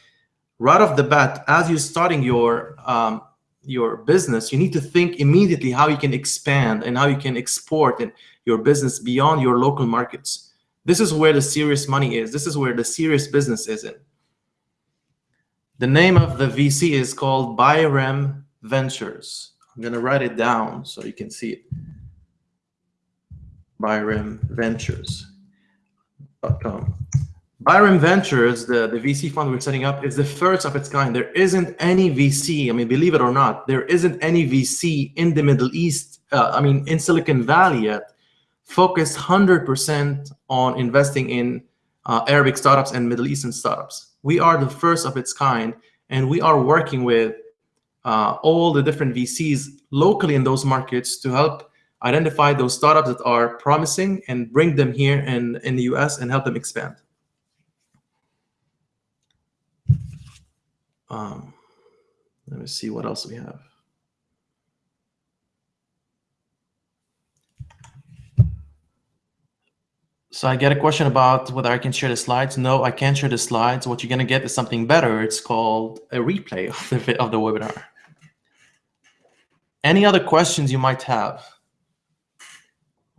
right off the bat, as you're starting your um, your business, you need to think immediately how you can expand and how you can export your business beyond your local markets. This is where the serious money is. This is where the serious business is in. The name of the VC is called Byram Ventures. I'm gonna write it down so you can see it. Byram Ventures.com. Byram Ventures, the, the VC fund we're setting up, is the first of its kind. There isn't any VC, I mean, believe it or not, there isn't any VC in the Middle East, uh, I mean, in Silicon Valley yet, focused 100% on investing in uh, Arabic startups and Middle Eastern startups. We are the first of its kind, and we are working with uh, all the different VCs locally in those markets to help identify those startups that are promising and bring them here in, in the US and help them expand. Um, let me see what else we have. So I get a question about whether I can share the slides. No, I can't share the slides. What you're going to get is something better. It's called a replay of the, of the webinar. Any other questions you might have?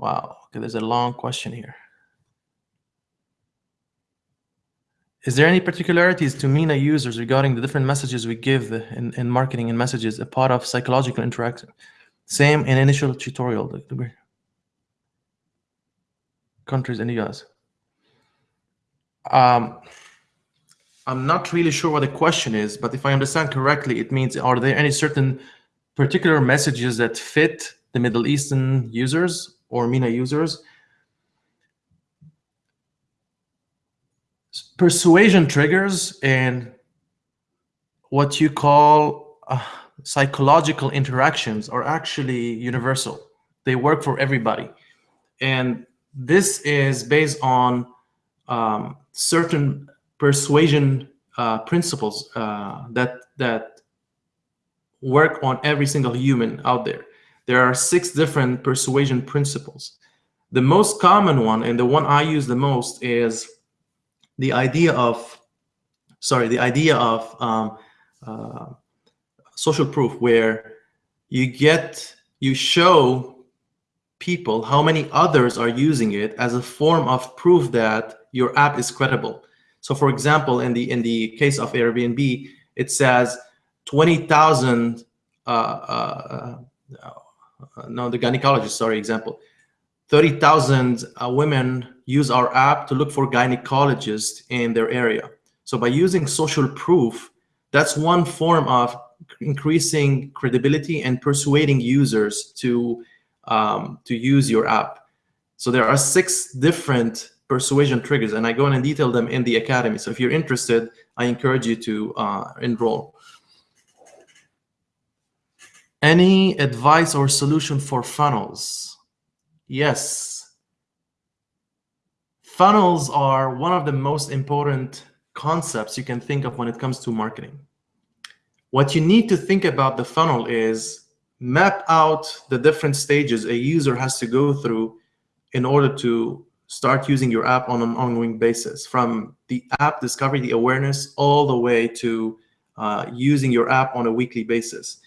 Wow, okay, there's a long question here. Is there any particularities to MENA users regarding the different messages we give in, in marketing and messages, a part of psychological interaction? Same in initial tutorial. Countries in the US. Um, I'm not really sure what the question is, but if I understand correctly, it means are there any certain particular messages that fit the Middle Eastern users or MENA users persuasion triggers and what you call uh, psychological interactions are actually universal. They work for everybody. And this is based on um, certain persuasion uh, principles uh, that, that work on every single human out there. There are six different persuasion principles. The most common one, and the one I use the most, is the idea of, sorry, the idea of um, uh, social proof where you get, you show people how many others are using it as a form of proof that your app is credible. So for example, in the in the case of Airbnb, it says 20,000, uh, uh, uh, no, the gynecologist, sorry, example, 30,000 uh, women use our app to look for gynecologists in their area. So by using social proof, that's one form of increasing credibility and persuading users to, um, to use your app. So there are six different persuasion triggers, and I go in and detail them in the Academy. So if you're interested, I encourage you to uh, enroll. Any advice or solution for funnels? Yes. Funnels are one of the most important concepts you can think of when it comes to marketing. What you need to think about the funnel is map out the different stages a user has to go through in order to start using your app on an ongoing basis from the app discovery, the awareness, all the way to uh, using your app on a weekly basis.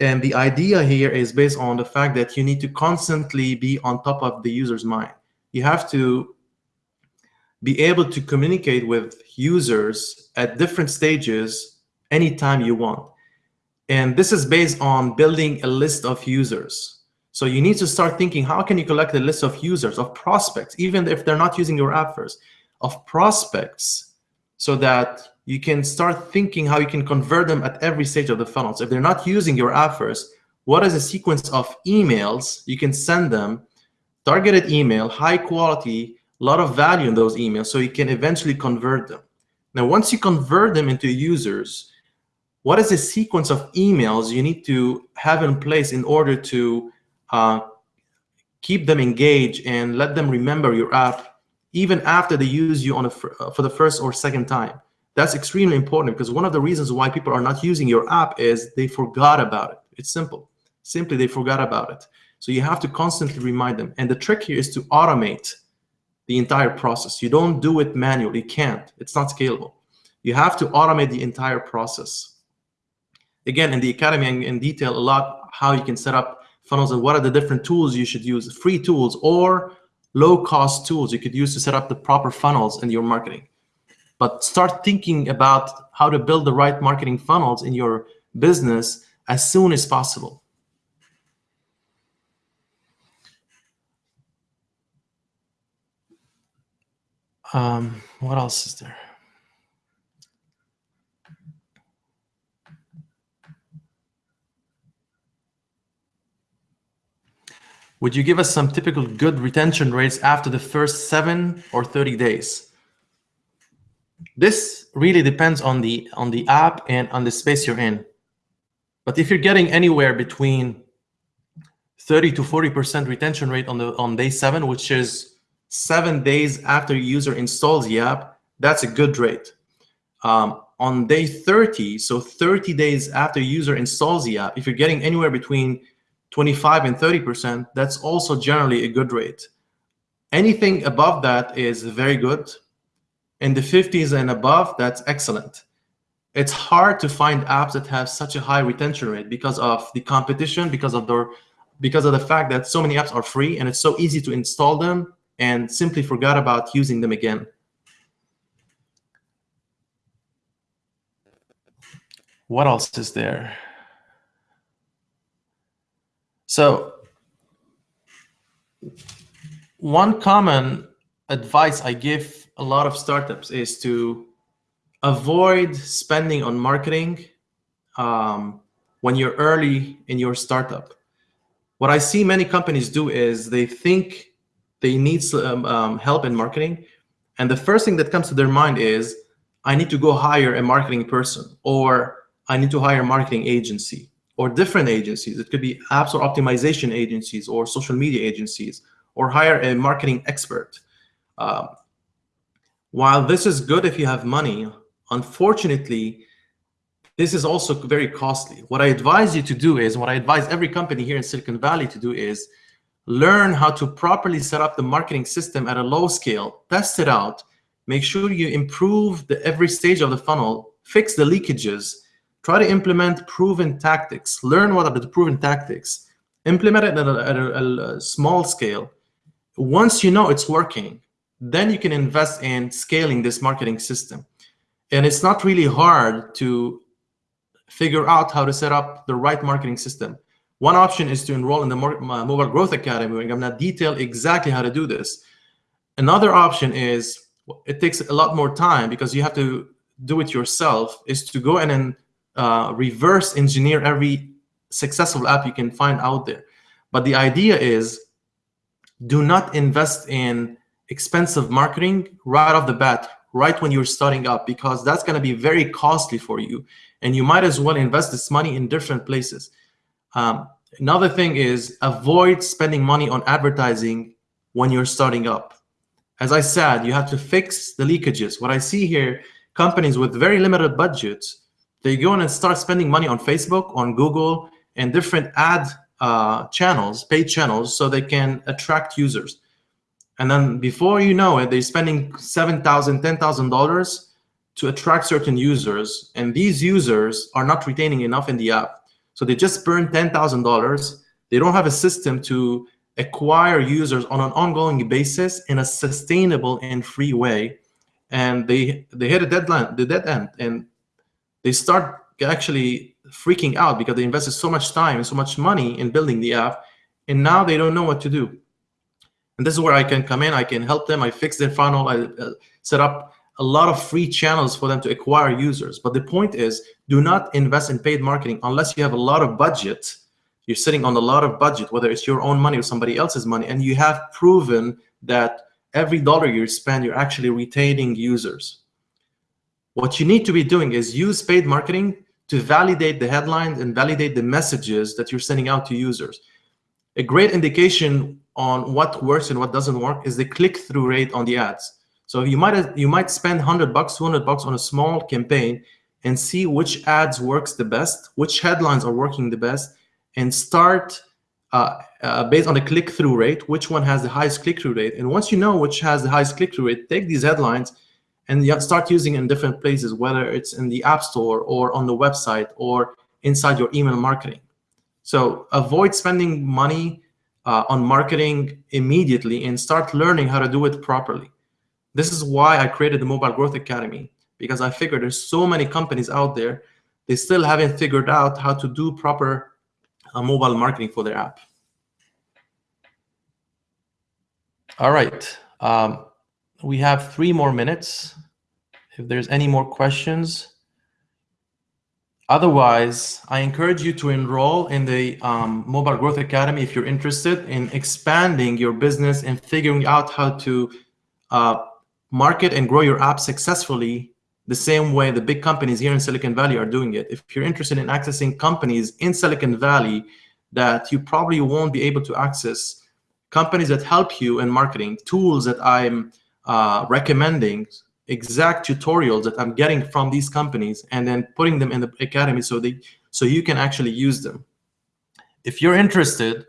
And the idea here is based on the fact that you need to constantly be on top of the user's mind. You have to be able to communicate with users at different stages anytime you want. And this is based on building a list of users. So you need to start thinking, how can you collect a list of users, of prospects, even if they're not using your app first, of prospects, so that you can start thinking how you can convert them at every stage of the funnel. So if they're not using your app first, what is a sequence of emails you can send them, targeted email, high quality, a lot of value in those emails so you can eventually convert them. Now, once you convert them into users, what is the sequence of emails you need to have in place in order to uh, keep them engaged and let them remember your app even after they use you on a, for the first or second time? That's extremely important because one of the reasons why people are not using your app is they forgot about it. It's simple. Simply, they forgot about it. So you have to constantly remind them. And the trick here is to automate the entire process. You don't do it manually. You can't. It's not scalable. You have to automate the entire process. Again, in the Academy, in, in detail a lot how you can set up funnels and what are the different tools you should use, free tools or low-cost tools you could use to set up the proper funnels in your marketing but start thinking about how to build the right marketing funnels in your business as soon as possible. Um, what else is there? Would you give us some typical good retention rates after the first seven or 30 days? This really depends on the on the app and on the space you're in. But if you're getting anywhere between 30 to 40% retention rate on the on day seven, which is seven days after user installs the app, that's a good rate. Um, on day 30, so 30 days after user installs the app, if you're getting anywhere between 25 and 30%, that's also generally a good rate. Anything above that is very good. In the 50s and above, that's excellent. It's hard to find apps that have such a high retention rate because of the competition, because of the because of the fact that so many apps are free and it's so easy to install them and simply forgot about using them again. What else is there? So one common advice I give a lot of startups is to avoid spending on marketing um, when you're early in your startup. What I see many companies do is they think they need um, um, help in marketing. And the first thing that comes to their mind is, I need to go hire a marketing person, or I need to hire a marketing agency or different agencies. It could be App Store optimization agencies or social media agencies or hire a marketing expert. Um, while this is good if you have money, unfortunately, this is also very costly. What I advise you to do is, what I advise every company here in Silicon Valley to do is learn how to properly set up the marketing system at a low scale, test it out, make sure you improve the every stage of the funnel, fix the leakages, try to implement proven tactics, learn what are the proven tactics, implement it at a, at a, a small scale. Once you know it's working, then you can invest in scaling this marketing system. And it's not really hard to figure out how to set up the right marketing system. One option is to enroll in the Mobile Growth Academy, where I'm going to detail exactly how to do this. Another option is, it takes a lot more time because you have to do it yourself, is to go in and uh, reverse engineer every successful app you can find out there. But the idea is do not invest in expensive marketing right off the bat, right when you're starting up, because that's going to be very costly for you. And you might as well invest this money in different places. Um, another thing is avoid spending money on advertising when you're starting up. As I said, you have to fix the leakages. What I see here, companies with very limited budgets they go in and start spending money on Facebook, on Google, and different ad uh, channels, paid channels, so they can attract users. And then before you know it, they're spending $7,000, $10,000 to attract certain users. And these users are not retaining enough in the app. So they just burn $10,000. They don't have a system to acquire users on an ongoing basis in a sustainable and free way. And they, they hit a deadline, the dead end. And they start actually freaking out because they invested so much time and so much money in building the app, and now they don't know what to do. And this is where I can come in. I can help them. I fix their funnel. I uh, set up a lot of free channels for them to acquire users. But the point is, do not invest in paid marketing unless you have a lot of budget. You're sitting on a lot of budget, whether it's your own money or somebody else's money, and you have proven that every dollar you spend, you're actually retaining users. What you need to be doing is use paid marketing to validate the headlines and validate the messages that you're sending out to users. A great indication on what works and what doesn't work is the click-through rate on the ads. So you might you might spend 100 bucks, 200 bucks on a small campaign and see which ads works the best, which headlines are working the best, and start uh, uh, based on the click-through rate, which one has the highest click-through rate. And once you know which has the highest click-through rate, take these headlines and start using in different places, whether it's in the App Store or on the website or inside your email marketing. So avoid spending money uh, on marketing immediately and start learning how to do it properly. This is why I created the Mobile Growth Academy, because I figured there's so many companies out there, they still haven't figured out how to do proper uh, mobile marketing for their app. All right. Um, we have three more minutes. If there's any more questions. Otherwise, I encourage you to enroll in the um, Mobile Growth Academy if you're interested in expanding your business and figuring out how to uh, market and grow your app successfully the same way the big companies here in Silicon Valley are doing it. If you're interested in accessing companies in Silicon Valley that you probably won't be able to access, companies that help you in marketing, tools that I'm uh, recommending, exact tutorials that I'm getting from these companies and then putting them in the academy so they so you can actually use them. If you're interested,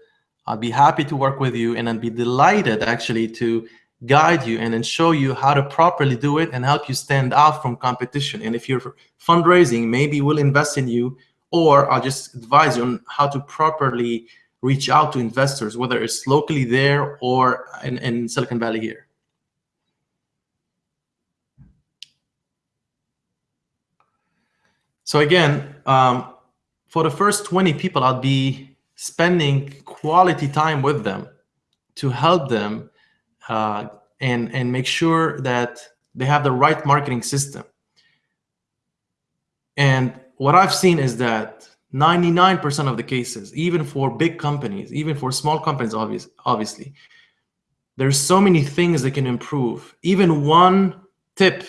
I'll be happy to work with you and I'd be delighted actually to guide you and then show you how to properly do it and help you stand out from competition. And if you're fundraising, maybe we'll invest in you or I'll just advise you on how to properly reach out to investors, whether it's locally there or in, in Silicon Valley here. So again, um, for the first 20 people, I'll be spending quality time with them to help them uh, and, and make sure that they have the right marketing system. And what I've seen is that 99% of the cases, even for big companies, even for small companies, obvious, obviously, there's so many things that can improve. Even one tip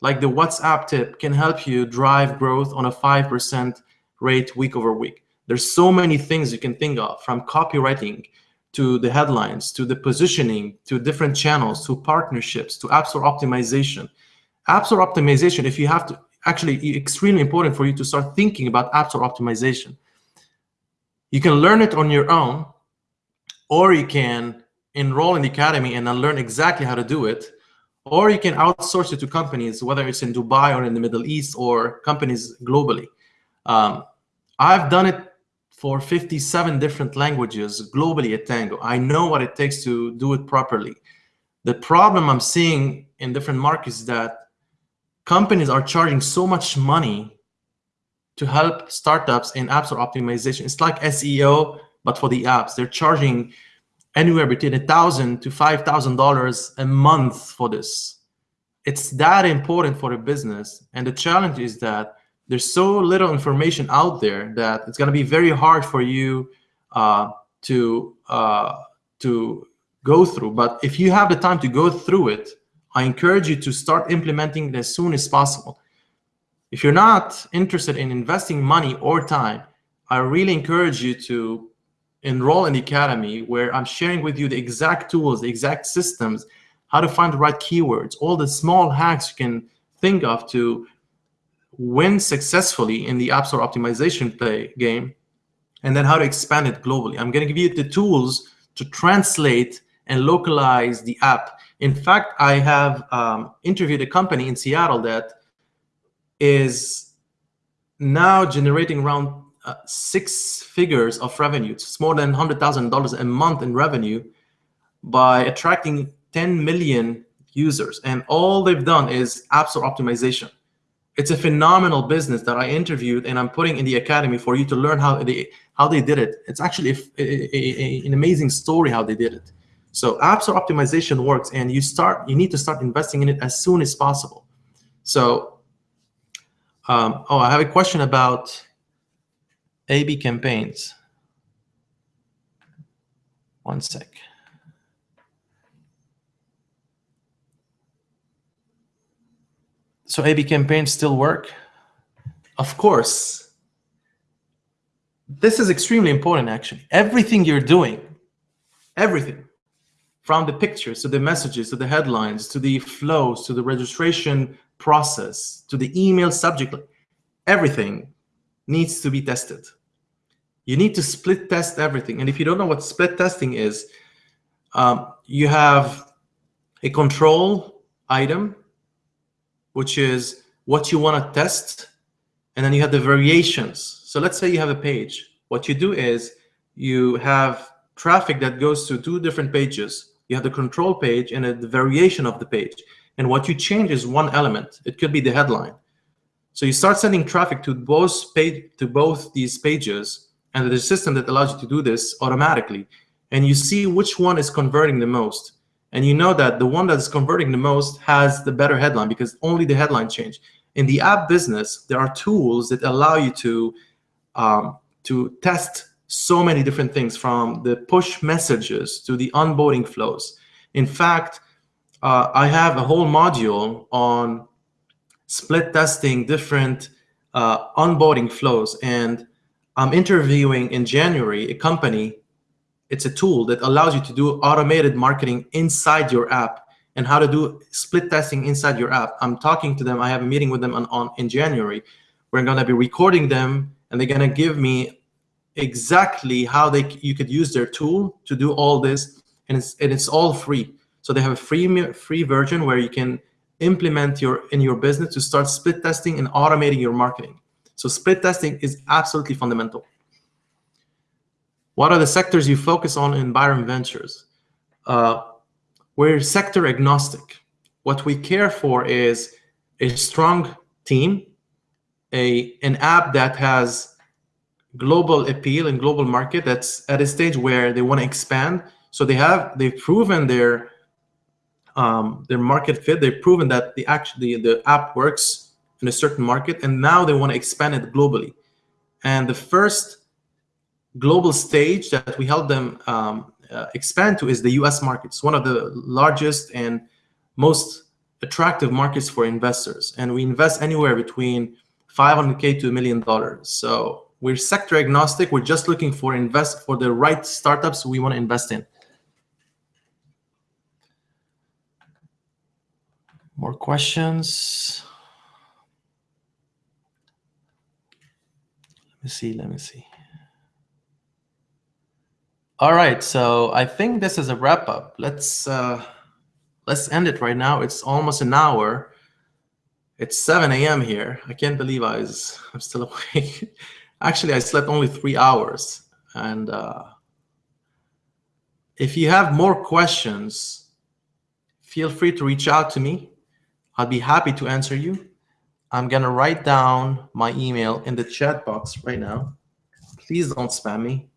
like the WhatsApp tip can help you drive growth on a 5% rate week over week. There's so many things you can think of from copywriting to the headlines, to the positioning, to different channels, to partnerships, to App Store optimization. App Store optimization, if you have to, actually extremely important for you to start thinking about App Store optimization. You can learn it on your own, or you can enroll in the academy and then learn exactly how to do it or you can outsource it to companies, whether it's in Dubai or in the Middle East or companies globally. Um, I've done it for 57 different languages globally at Tango. I know what it takes to do it properly. The problem I'm seeing in different markets is that companies are charging so much money to help startups in App Store optimization. It's like SEO, but for the apps. They're charging anywhere between a thousand to five thousand dollars a month for this. It's that important for a business, and the challenge is that there's so little information out there that it's going to be very hard for you uh, to uh, to go through. But if you have the time to go through it, I encourage you to start implementing it as soon as possible. If you're not interested in investing money or time, I really encourage you to enroll in the academy where I'm sharing with you the exact tools, the exact systems, how to find the right keywords, all the small hacks you can think of to win successfully in the App Store optimization play game, and then how to expand it globally. I'm going to give you the tools to translate and localize the app. In fact, I have um, interviewed a company in Seattle that is now generating around uh, six figures of revenue. It's more than $100,000 a month in revenue by attracting 10 million users. And all they've done is App Store optimization. It's a phenomenal business that I interviewed and I'm putting in the academy for you to learn how they how they did it. It's actually a, a, a, an amazing story how they did it. So App Store optimization works and you start you need to start investing in it as soon as possible. So um, oh, I have a question about AB campaigns. One sec. So AB campaigns still work? Of course. This is extremely important, actually. Everything you're doing, everything, from the pictures to the messages to the headlines to the flows to the registration process to the email subject, everything needs to be tested. You need to split test everything. And if you don't know what split testing is, um, you have a control item, which is what you want to test. And then you have the variations. So let's say you have a page. What you do is you have traffic that goes to two different pages. You have the control page and the variation of the page. And what you change is one element. It could be the headline. So you start sending traffic to both page to both these pages and there's a system that allows you to do this automatically. And you see which one is converting the most. And you know that the one that's converting the most has the better headline because only the headline changed. In the app business, there are tools that allow you to um, to test so many different things from the push messages to the onboarding flows. In fact, uh, I have a whole module on split testing different uh, onboarding flows. And I'm interviewing in January a company. It's a tool that allows you to do automated marketing inside your app and how to do split testing inside your app. I'm talking to them. I have a meeting with them on, on in January. We're going to be recording them, and they're going to give me exactly how they you could use their tool to do all this, and it's and it's all free. So they have a free free version where you can implement your in your business to start split testing and automating your marketing. So split testing is absolutely fundamental. What are the sectors you focus on in Byram Ventures? Uh, we're sector agnostic. What we care for is a strong team, a an app that has global appeal and global market that's at a stage where they want to expand. So they have they've proven their um, their market fit. They've proven that the actually the app works in a certain market, and now they want to expand it globally. And the first global stage that we help them um, uh, expand to is the U.S. market. It's one of the largest and most attractive markets for investors, and we invest anywhere between 500k to a million dollars. So we're sector agnostic. We're just looking for invest for the right startups we want to invest in. More questions? Me see, let me see. All right, so I think this is a wrap up. Let's uh, let's end it right now. It's almost an hour. It's 7 a.m. here. I can't believe I was I'm still awake. Actually, I slept only three hours. And uh, if you have more questions, feel free to reach out to me. I'll be happy to answer you. I'm going to write down my email in the chat box right now. Please don't spam me.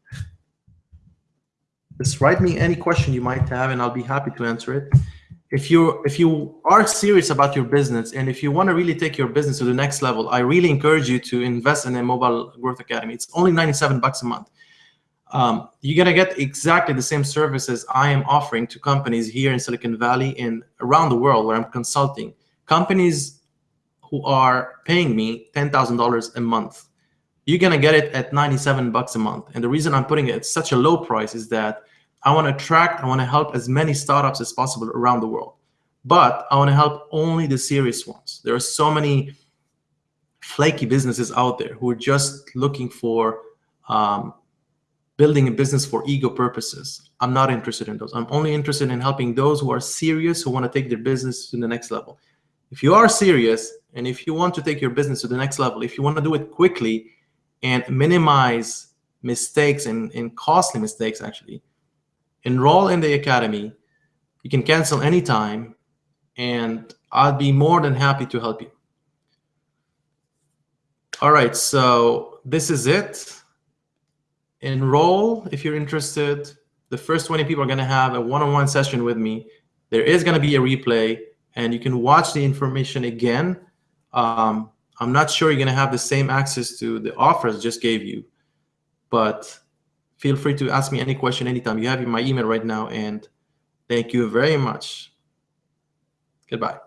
Just write me any question you might have, and I'll be happy to answer it. If you if you are serious about your business and if you want to really take your business to the next level, I really encourage you to invest in a mobile growth academy. It's only 97 bucks a month. Um, you're gonna get exactly the same services I am offering to companies here in Silicon Valley and around the world where I'm consulting companies who are paying me $10,000 a month, you're going to get it at 97 bucks a month. And the reason I'm putting it at such a low price is that I want to attract, I want to help as many startups as possible around the world. But I want to help only the serious ones. There are so many flaky businesses out there who are just looking for um, building a business for ego purposes. I'm not interested in those. I'm only interested in helping those who are serious, who want to take their business to the next level. If you are serious and if you want to take your business to the next level, if you want to do it quickly and minimize mistakes and, and costly mistakes actually, enroll in the academy. You can cancel anytime and I'll be more than happy to help you. All right, so this is it. Enroll if you're interested. The first 20 people are going to have a one-on-one -on -one session with me. There is going to be a replay and you can watch the information again. Um, I'm not sure you're going to have the same access to the offers just gave you, but feel free to ask me any question anytime. You have my email right now, and thank you very much. Goodbye.